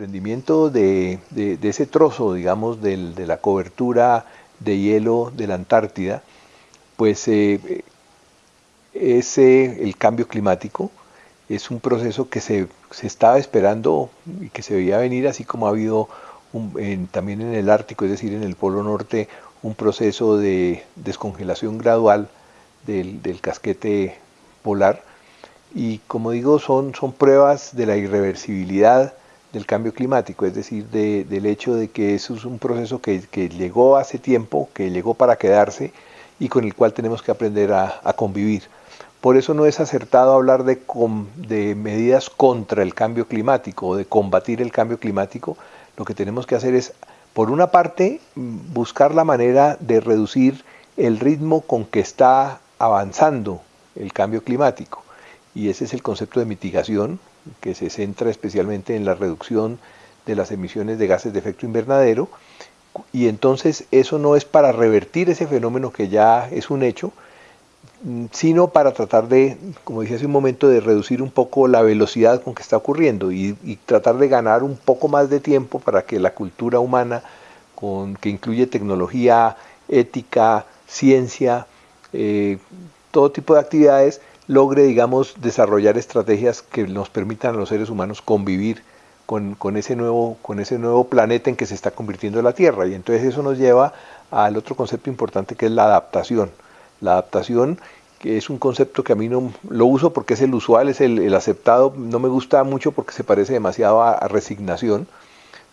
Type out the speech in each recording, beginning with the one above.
desprendimiento de, ese trozo, digamos, de la cobertura de hielo de la Antártida, pues eh, es el cambio climático, es un proceso que se, estaba esperando y que se veía venir, así como ha habido también en el Ártico, es decir, en el Polo Norte, un proceso de descongelación gradual del, casquete polar. Y como digo, son, son pruebas de la irreversibilidad del cambio climático, es decir, del hecho de que eso es un proceso que, llegó hace tiempo, que llegó para quedarse y con el cual tenemos que aprender a, convivir. Por eso no es acertado hablar de, de medidas contra el cambio climático o de combatir el cambio climático. Lo que tenemos que hacer es, por una parte, buscar la manera de reducir el ritmo con que está avanzando el cambio climático. Y ese es el concepto de mitigación, que se centra especialmente en la reducción de las emisiones de gases de efecto invernadero, y entonces eso no es para revertir ese fenómeno que ya es un hecho, mm, sino para tratar de, como dije hace un momento, de reducir un poco la velocidad con que está ocurriendo y, tratar de ganar un poco más de tiempo para que la cultura humana, con, que incluye tecnología, ética, ciencia, eh, todo tipo de actividades, logre, digamos, desarrollar estrategias que nos permitan a los seres humanos convivir con, ese nuevo, con ese nuevo planeta en que se está convirtiendo la Tierra. Y entonces eso nos lleva al otro concepto importante que es la adaptación. La adaptación que es un concepto que a mí no lo uso porque es el usual, es el, aceptado, no me gusta mucho porque se parece demasiado a, resignación.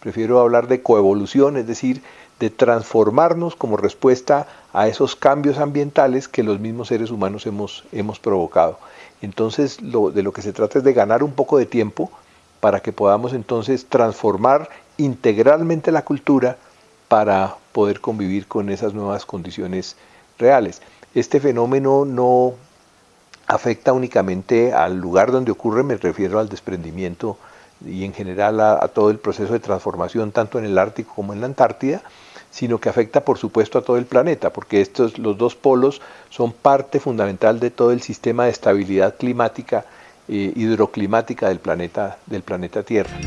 Prefiero hablar de coevolución, es decir, de transformarnos como respuesta a esos cambios ambientales que los mismos seres humanos hemos, hemos provocado. Entonces, lo, de lo que se trata es de ganar un poco de tiempo para que podamos entonces transformar integralmente la cultura para poder convivir con esas nuevas condiciones reales. Este fenómeno no afecta únicamente al lugar donde ocurre, me refiero al desprendimiento y en general a, todo el proceso de transformación tanto en el Ártico como en la Antártida, sino que afecta por supuesto a todo el planeta, porque estos, los dos polos son parte fundamental de todo el sistema de estabilidad climática, eh, hidroclimática del planeta, del planeta Tierra.